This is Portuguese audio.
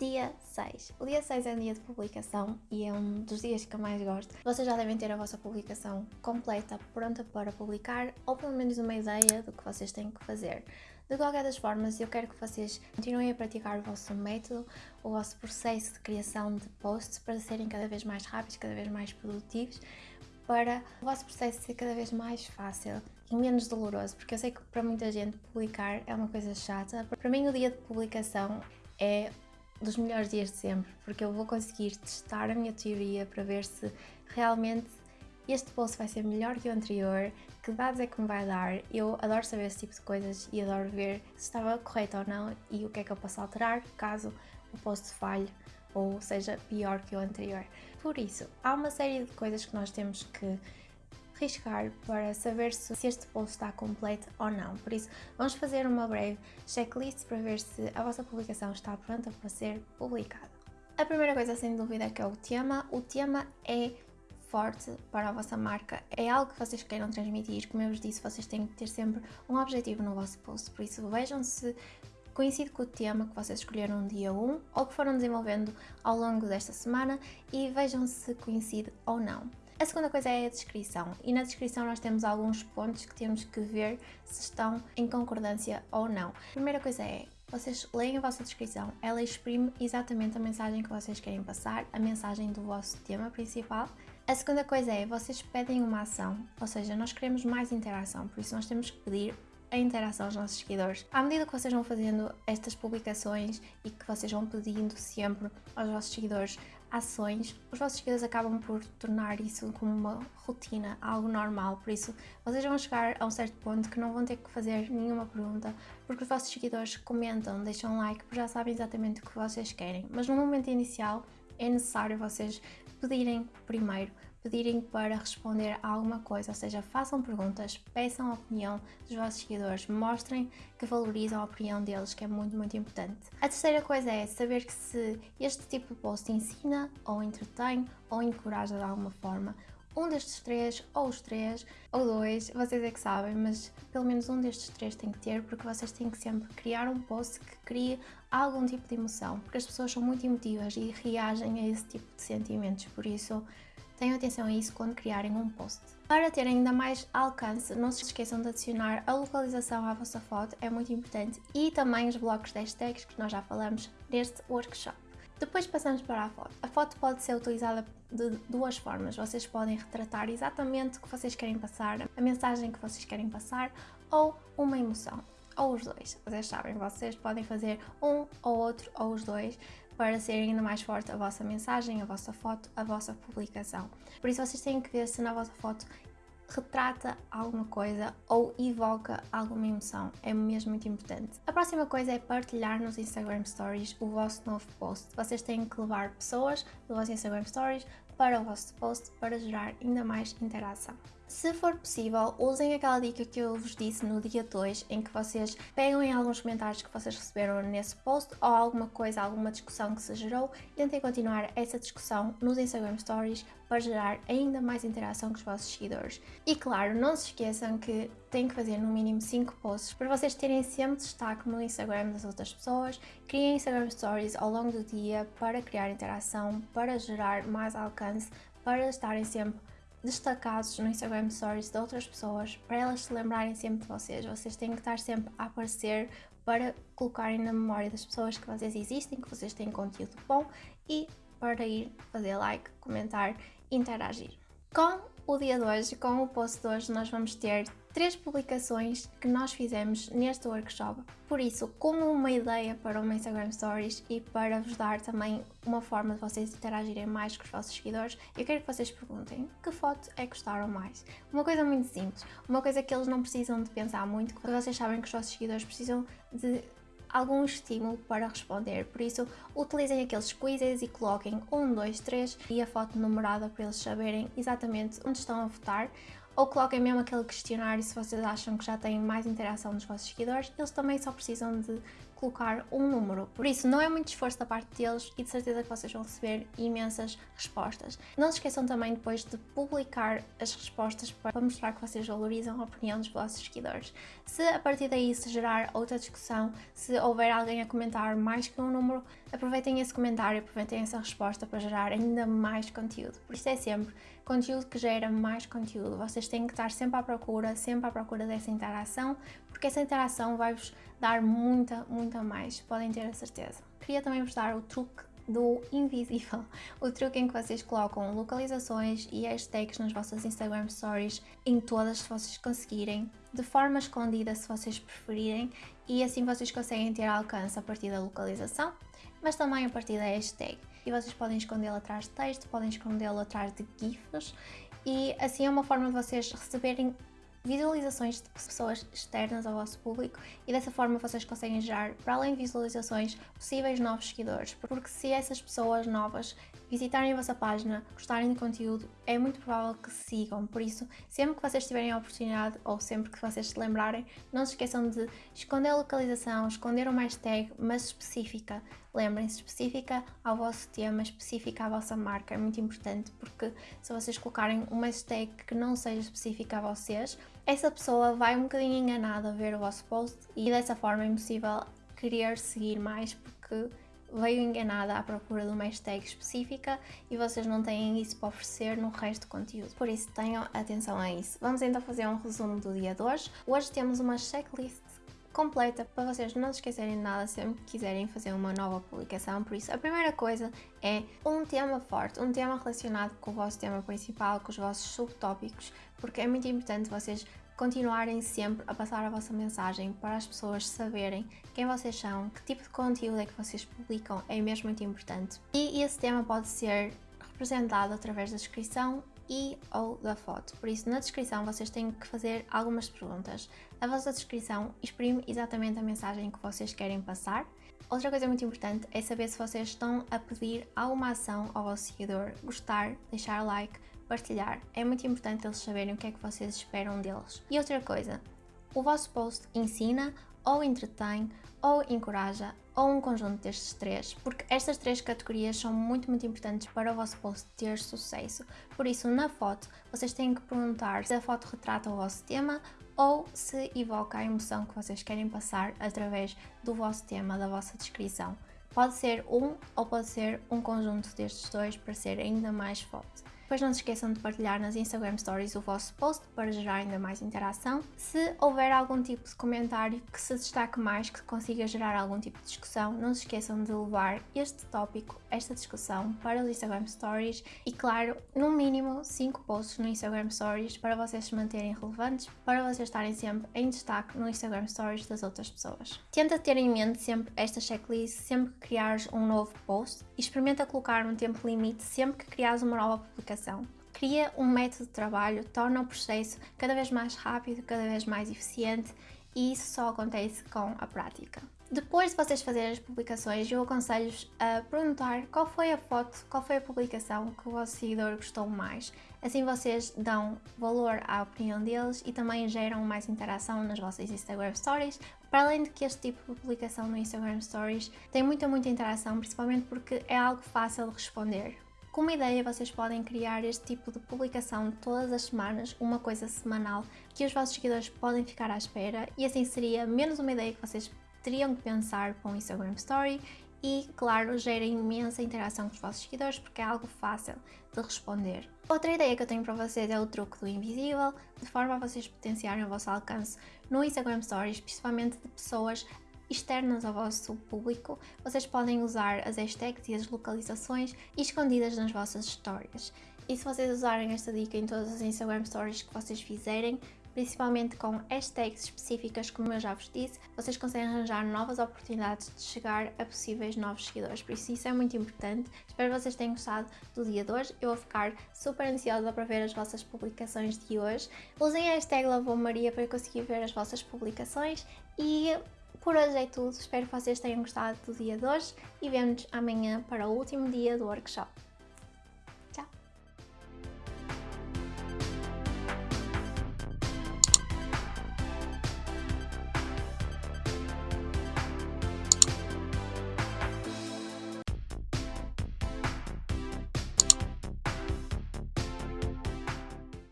Dia 6. O dia 6 é um dia de publicação e é um dos dias que eu mais gosto. Vocês já devem ter a vossa publicação completa, pronta para publicar, ou pelo menos uma ideia do que vocês têm que fazer. De qualquer das formas, eu quero que vocês continuem a praticar o vosso método, o vosso processo de criação de posts para serem cada vez mais rápidos, cada vez mais produtivos, para o vosso processo ser cada vez mais fácil e menos doloroso, porque eu sei que para muita gente publicar é uma coisa chata. Para mim, o dia de publicação é dos melhores dias de sempre, porque eu vou conseguir testar a minha teoria para ver se realmente este post vai ser melhor que o anterior, que dados é que me vai dar. Eu adoro saber esse tipo de coisas e adoro ver se estava correto ou não e o que é que eu posso alterar caso o post falhe ou seja pior que o anterior. Por isso, há uma série de coisas que nós temos que riscar para saber se este post está completo ou não. Por isso, vamos fazer uma breve checklist para ver se a vossa publicação está pronta para ser publicada. A primeira coisa, sem dúvida, é que é o tema. O tema é forte para a vossa marca, é algo que vocês queiram transmitir. Como eu vos disse, vocês têm que ter sempre um objetivo no vosso post, por isso vejam se coincide com o tema que vocês escolheram no dia 1 ou que foram desenvolvendo ao longo desta semana e vejam se coincide ou não. A segunda coisa é a descrição e na descrição nós temos alguns pontos que temos que ver se estão em concordância ou não. A primeira coisa é vocês leem a vossa descrição, ela exprime exatamente a mensagem que vocês querem passar, a mensagem do vosso tema principal. A segunda coisa é, vocês pedem uma ação, ou seja, nós queremos mais interação, por isso nós temos que pedir a interação aos nossos seguidores. À medida que vocês vão fazendo estas publicações e que vocês vão pedindo sempre aos vossos seguidores ações, os vossos seguidores acabam por tornar isso como uma rotina, algo normal, por isso vocês vão chegar a um certo ponto que não vão ter que fazer nenhuma pergunta, porque os vossos seguidores comentam, deixam like, porque já sabem exatamente o que vocês querem, mas no momento inicial é necessário vocês pedirem primeiro pedirem para responder a alguma coisa, ou seja, façam perguntas, peçam a opinião dos vossos seguidores, mostrem que valorizam a opinião deles, que é muito, muito importante. A terceira coisa é saber que se este tipo de post ensina, ou entretém, ou encoraja de alguma forma, um destes três, ou os três, ou dois, vocês é que sabem, mas pelo menos um destes três tem que ter, porque vocês têm que sempre criar um post que crie algum tipo de emoção, porque as pessoas são muito emotivas e reagem a esse tipo de sentimentos, por isso Tenham atenção a isso quando criarem um post. Para ter ainda mais alcance, não se esqueçam de adicionar a localização à vossa foto, é muito importante, e também os blocos de hashtags que nós já falamos neste workshop. Depois passamos para a foto. A foto pode ser utilizada de duas formas. Vocês podem retratar exatamente o que vocês querem passar, a mensagem que vocês querem passar ou uma emoção, ou os dois. Vocês sabem, vocês podem fazer um ou outro ou os dois para ser ainda mais forte a vossa mensagem, a vossa foto, a vossa publicação. Por isso vocês têm que ver se na vossa foto retrata alguma coisa ou evoca alguma emoção, é mesmo muito importante. A próxima coisa é partilhar nos Instagram Stories o vosso novo post. Vocês têm que levar pessoas do vosso Instagram Stories para o vosso post para gerar ainda mais interação. Se for possível, usem aquela dica que eu vos disse no dia 2, em que vocês pegam em alguns comentários que vocês receberam nesse post ou alguma coisa, alguma discussão que se gerou tentem continuar essa discussão nos Instagram Stories para gerar ainda mais interação com os vossos seguidores. E claro, não se esqueçam que têm que fazer no mínimo 5 posts para vocês terem sempre destaque no Instagram das outras pessoas, criem Instagram Stories ao longo do dia para criar interação, para gerar mais alcance, para estarem sempre destacados no Instagram Stories de outras pessoas para elas se lembrarem sempre de vocês. Vocês têm que estar sempre a aparecer para colocarem na memória das pessoas que vocês existem, que vocês têm conteúdo bom e para ir fazer like, comentar interagir. Com o dia de hoje, com o post de hoje, nós vamos ter três publicações que nós fizemos neste workshop. Por isso, como uma ideia para uma Instagram Stories e para vos dar também uma forma de vocês interagirem mais com os vossos seguidores, eu quero que vocês perguntem que foto é que gostaram mais. Uma coisa muito simples, uma coisa que eles não precisam de pensar muito, que vocês sabem que os vossos seguidores precisam de algum estímulo para responder, por isso utilizem aqueles quizzes e coloquem 1, 2, 3 e a foto numerada para eles saberem exatamente onde estão a votar ou coloquem mesmo aquele questionário se vocês acham que já têm mais interação dos vossos seguidores, eles também só precisam de colocar um número. Por isso, não é muito esforço da parte deles e de certeza que vocês vão receber imensas respostas. Não se esqueçam também depois de publicar as respostas para mostrar que vocês valorizam a opinião dos vossos seguidores. Se a partir daí se gerar outra discussão, se houver alguém a comentar mais que um número, aproveitem esse comentário, aproveitem essa resposta para gerar ainda mais conteúdo. Por isso é sempre conteúdo que gera mais conteúdo. Vocês têm que estar sempre à procura, sempre à procura dessa interação, porque essa interação vai-vos dar muita, muita mais, podem ter a certeza. Queria também vos dar o truque do invisível, o truque em que vocês colocam localizações e hashtags nas vossas Instagram Stories em todas se vocês conseguirem, de forma escondida se vocês preferirem, e assim vocês conseguem ter alcance a partir da localização, mas também a partir da hashtag. E vocês podem escondê-lo atrás de texto, podem escondê-lo atrás de GIFs, e assim é uma forma de vocês receberem visualizações de pessoas externas ao vosso público e dessa forma vocês conseguem gerar, para além de visualizações, possíveis novos seguidores, porque se essas pessoas novas visitarem a vossa página, gostarem do conteúdo, é muito provável que sigam, por isso, sempre que vocês tiverem a oportunidade ou sempre que vocês se lembrarem, não se esqueçam de esconder a localização, esconder uma hashtag, mas específica. Lembrem-se, específica ao vosso tema, específica à vossa marca, é muito importante, porque se vocês colocarem uma hashtag que não seja específica a vocês, essa pessoa vai um bocadinho enganada a ver o vosso post e dessa forma é impossível querer seguir mais porque veio enganada à procura de uma hashtag específica e vocês não têm isso para oferecer no resto do conteúdo. Por isso tenham atenção a isso. Vamos então fazer um resumo do dia de hoje. Hoje temos uma checklist completa para vocês não se esquecerem de nada sempre que quiserem fazer uma nova publicação. Por isso, a primeira coisa é um tema forte, um tema relacionado com o vosso tema principal, com os vossos subtópicos, porque é muito importante vocês continuarem sempre a passar a vossa mensagem para as pessoas saberem quem vocês são, que tipo de conteúdo é que vocês publicam, é mesmo muito importante. E esse tema pode ser representado através da descrição e ou da foto. Por isso, na descrição vocês têm que fazer algumas perguntas. A vossa descrição exprime exatamente a mensagem que vocês querem passar. Outra coisa muito importante é saber se vocês estão a pedir alguma ação ao vosso seguidor, gostar, deixar like, partilhar. É muito importante eles saberem o que é que vocês esperam deles. E outra coisa, o vosso post ensina ou entretém ou encoraja ou um conjunto destes três, porque estas três categorias são muito, muito importantes para o vosso post ter sucesso. Por isso, na foto, vocês têm que perguntar se a foto retrata o vosso tema ou se evoca a emoção que vocês querem passar através do vosso tema, da vossa descrição. Pode ser um ou pode ser um conjunto destes dois para ser ainda mais forte. Depois não se esqueçam de partilhar nas Instagram Stories o vosso post para gerar ainda mais interação. Se houver algum tipo de comentário que se destaque mais, que consiga gerar algum tipo de discussão, não se esqueçam de levar este tópico, esta discussão para os Instagram Stories e claro, no mínimo 5 posts no Instagram Stories para vocês se manterem relevantes, para vocês estarem sempre em destaque no Instagram Stories das outras pessoas. Tenta ter em mente sempre esta checklist sempre que criares um novo post e experimenta colocar um tempo limite sempre que criares uma nova publicação Cria um método de trabalho, torna o processo cada vez mais rápido, cada vez mais eficiente e isso só acontece com a prática. Depois de vocês fazerem as publicações, eu aconselho-vos a perguntar qual foi a foto, qual foi a publicação que o vosso seguidor gostou mais. Assim vocês dão valor à opinião deles e também geram mais interação nas vossas Instagram Stories. Para além de que este tipo de publicação no Instagram Stories tem muita, muita interação, principalmente porque é algo fácil de responder. Uma ideia, vocês podem criar este tipo de publicação todas as semanas, uma coisa semanal, que os vossos seguidores podem ficar à espera e assim seria menos uma ideia que vocês teriam que pensar para um Instagram Story e, claro, gera imensa interação com os vossos seguidores porque é algo fácil de responder. Outra ideia que eu tenho para vocês é o truque do invisível, de forma a vocês potenciarem o vosso alcance no Instagram Stories, principalmente de pessoas externas ao vosso público, vocês podem usar as hashtags e as localizações escondidas nas vossas histórias. E se vocês usarem esta dica em todas as Instagram Stories que vocês fizerem, principalmente com hashtags específicas, como eu já vos disse, vocês conseguem arranjar novas oportunidades de chegar a possíveis novos seguidores. Por isso, isso é muito importante. Espero que vocês tenham gostado do dia de hoje. Eu vou ficar super ansiosa para ver as vossas publicações de hoje. Usem a hashtag Maria para conseguir ver as vossas publicações e por hoje é tudo, espero que vocês tenham gostado do dia de hoje e vemos-nos amanhã para o último dia do workshop.